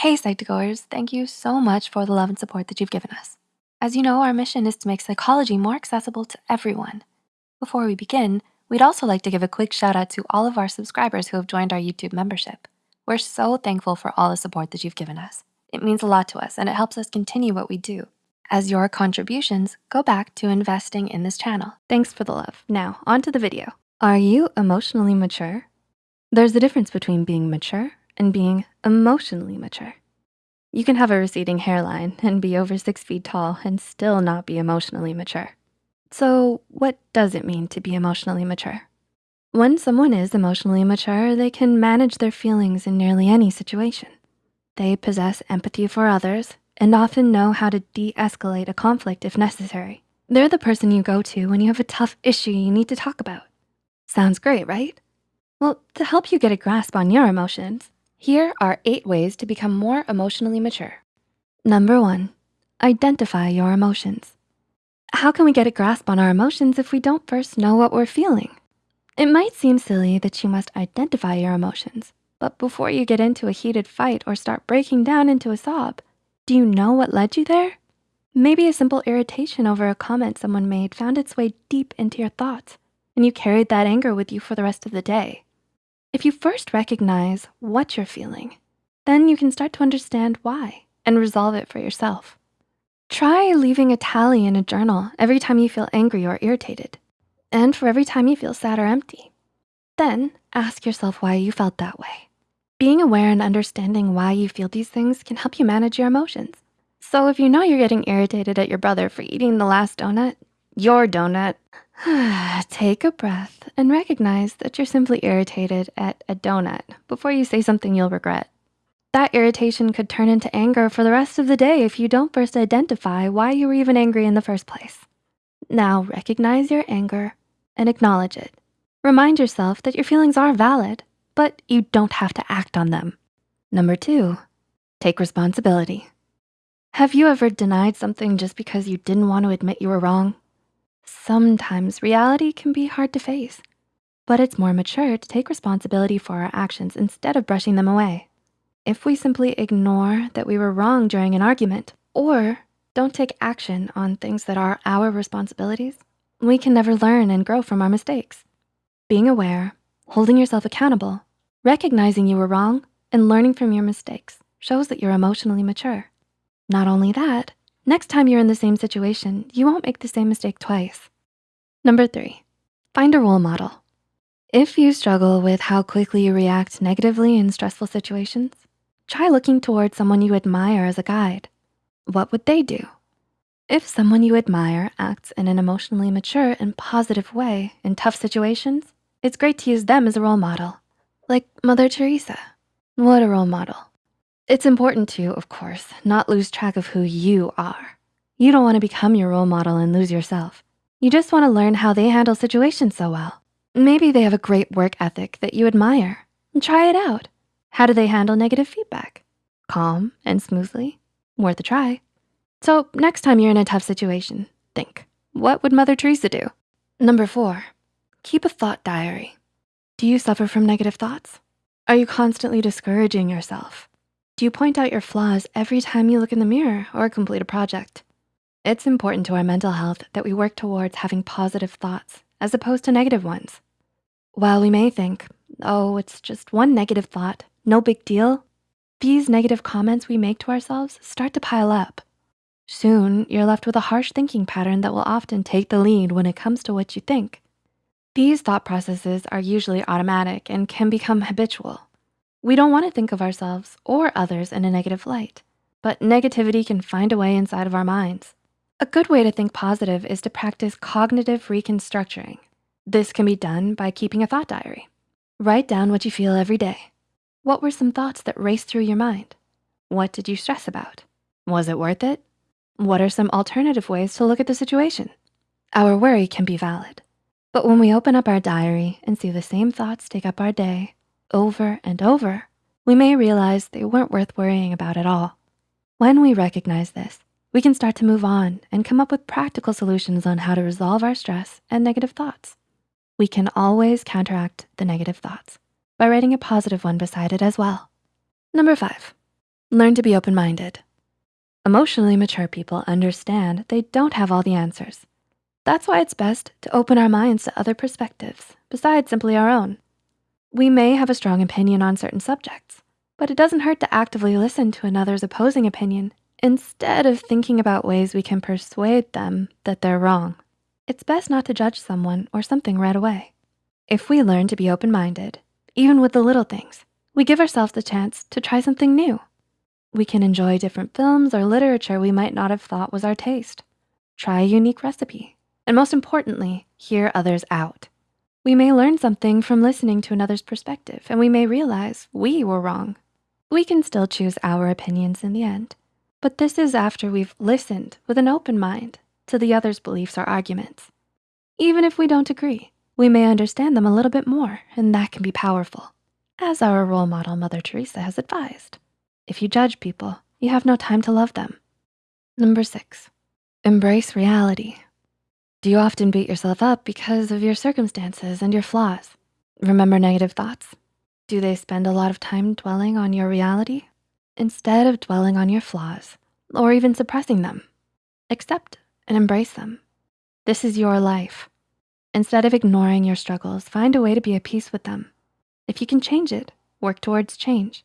Hey Psych2Goers, thank you so much for the love and support that you've given us. As you know, our mission is to make psychology more accessible to everyone. Before we begin, we'd also like to give a quick shout out to all of our subscribers who have joined our YouTube membership. We're so thankful for all the support that you've given us. It means a lot to us and it helps us continue what we do. As your contributions go back to investing in this channel. Thanks for the love. Now, on to the video. Are you emotionally mature? There's a difference between being mature and being emotionally mature. You can have a receding hairline and be over six feet tall and still not be emotionally mature. So what does it mean to be emotionally mature? When someone is emotionally mature, they can manage their feelings in nearly any situation. They possess empathy for others and often know how to de-escalate a conflict if necessary. They're the person you go to when you have a tough issue you need to talk about. Sounds great, right? Well, to help you get a grasp on your emotions, here are eight ways to become more emotionally mature. Number one, identify your emotions. How can we get a grasp on our emotions if we don't first know what we're feeling? It might seem silly that you must identify your emotions, but before you get into a heated fight or start breaking down into a sob, do you know what led you there? Maybe a simple irritation over a comment someone made found its way deep into your thoughts and you carried that anger with you for the rest of the day. If you first recognize what you're feeling, then you can start to understand why and resolve it for yourself. Try leaving a tally in a journal every time you feel angry or irritated, and for every time you feel sad or empty. Then ask yourself why you felt that way. Being aware and understanding why you feel these things can help you manage your emotions. So if you know you're getting irritated at your brother for eating the last donut, your donut, Take a breath and recognize that you're simply irritated at a donut before you say something you'll regret. That irritation could turn into anger for the rest of the day if you don't first identify why you were even angry in the first place. Now recognize your anger and acknowledge it. Remind yourself that your feelings are valid, but you don't have to act on them. Number two, take responsibility. Have you ever denied something just because you didn't want to admit you were wrong? Sometimes reality can be hard to face, but it's more mature to take responsibility for our actions instead of brushing them away. If we simply ignore that we were wrong during an argument or don't take action on things that are our responsibilities, we can never learn and grow from our mistakes. Being aware, holding yourself accountable, recognizing you were wrong, and learning from your mistakes shows that you're emotionally mature. Not only that, Next time you're in the same situation, you won't make the same mistake twice. Number three, find a role model. If you struggle with how quickly you react negatively in stressful situations, try looking towards someone you admire as a guide. What would they do? If someone you admire acts in an emotionally mature and positive way in tough situations, it's great to use them as a role model, like Mother Teresa. What a role model. It's important to, of course, not lose track of who you are. You don't wanna become your role model and lose yourself. You just wanna learn how they handle situations so well. Maybe they have a great work ethic that you admire. Try it out. How do they handle negative feedback? Calm and smoothly, worth a try. So next time you're in a tough situation, think, what would Mother Teresa do? Number four, keep a thought diary. Do you suffer from negative thoughts? Are you constantly discouraging yourself? Do you point out your flaws every time you look in the mirror or complete a project? It's important to our mental health that we work towards having positive thoughts as opposed to negative ones. While we may think, oh, it's just one negative thought, no big deal, these negative comments we make to ourselves start to pile up. Soon, you're left with a harsh thinking pattern that will often take the lead when it comes to what you think. These thought processes are usually automatic and can become habitual. We don't wanna think of ourselves or others in a negative light, but negativity can find a way inside of our minds. A good way to think positive is to practice cognitive reconstructuring. This can be done by keeping a thought diary. Write down what you feel every day. What were some thoughts that raced through your mind? What did you stress about? Was it worth it? What are some alternative ways to look at the situation? Our worry can be valid, but when we open up our diary and see the same thoughts take up our day, over and over, we may realize they weren't worth worrying about at all. When we recognize this, we can start to move on and come up with practical solutions on how to resolve our stress and negative thoughts. We can always counteract the negative thoughts by writing a positive one beside it as well. Number five, Learn to be open-minded. Emotionally mature people understand they don't have all the answers. That's why it's best to open our minds to other perspectives besides simply our own. We may have a strong opinion on certain subjects, but it doesn't hurt to actively listen to another's opposing opinion instead of thinking about ways we can persuade them that they're wrong. It's best not to judge someone or something right away. If we learn to be open-minded, even with the little things, we give ourselves the chance to try something new. We can enjoy different films or literature we might not have thought was our taste. Try a unique recipe, and most importantly, hear others out. We may learn something from listening to another's perspective, and we may realize we were wrong. We can still choose our opinions in the end, but this is after we've listened with an open mind to the other's beliefs or arguments. Even if we don't agree, we may understand them a little bit more, and that can be powerful. As our role model, Mother Teresa has advised, if you judge people, you have no time to love them. Number six, embrace reality. Do you often beat yourself up because of your circumstances and your flaws? Remember negative thoughts? Do they spend a lot of time dwelling on your reality? Instead of dwelling on your flaws or even suppressing them, accept and embrace them. This is your life. Instead of ignoring your struggles, find a way to be at peace with them. If you can change it, work towards change.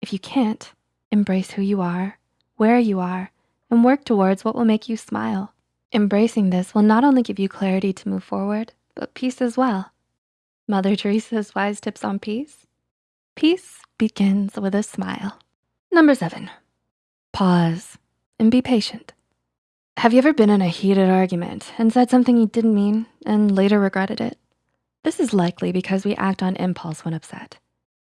If you can't, Embrace who you are, where you are, and work towards what will make you smile. Embracing this will not only give you clarity to move forward, but peace as well. Mother Teresa's wise tips on peace. Peace begins with a smile. Number seven, pause and be patient. Have you ever been in a heated argument and said something you didn't mean and later regretted it? This is likely because we act on impulse when upset.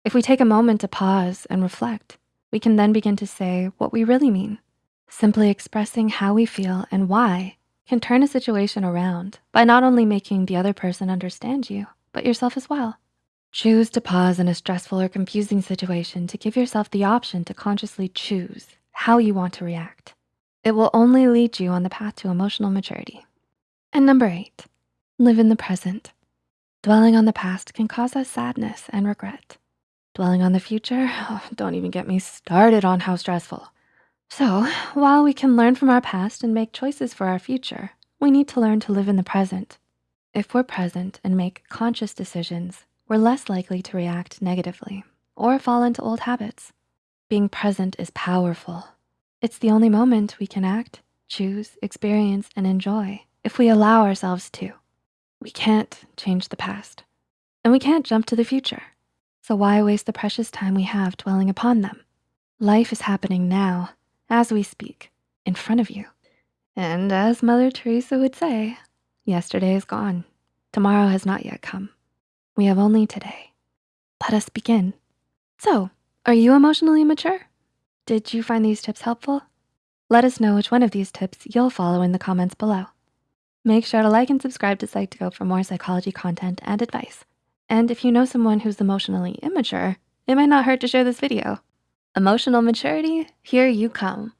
If we take a moment to pause and reflect, we can then begin to say what we really mean. Simply expressing how we feel and why can turn a situation around by not only making the other person understand you, but yourself as well. Choose to pause in a stressful or confusing situation to give yourself the option to consciously choose how you want to react. It will only lead you on the path to emotional maturity. And number eight, live in the present. Dwelling on the past can cause us sadness and regret. Dwelling on the future, oh, don't even get me started on how stressful. So while we can learn from our past and make choices for our future, we need to learn to live in the present. If we're present and make conscious decisions, we're less likely to react negatively or fall into old habits. Being present is powerful. It's the only moment we can act, choose, experience, and enjoy if we allow ourselves to. We can't change the past and we can't jump to the future. So why waste the precious time we have dwelling upon them? Life is happening now, as we speak, in front of you. And as Mother Teresa would say, yesterday is gone. Tomorrow has not yet come. We have only today. Let us begin. So, are you emotionally mature? Did you find these tips helpful? Let us know which one of these tips you'll follow in the comments below. Make sure to like and subscribe to Psych2Go for more psychology content and advice. And if you know someone who's emotionally immature, it might not hurt to share this video. Emotional maturity, here you come.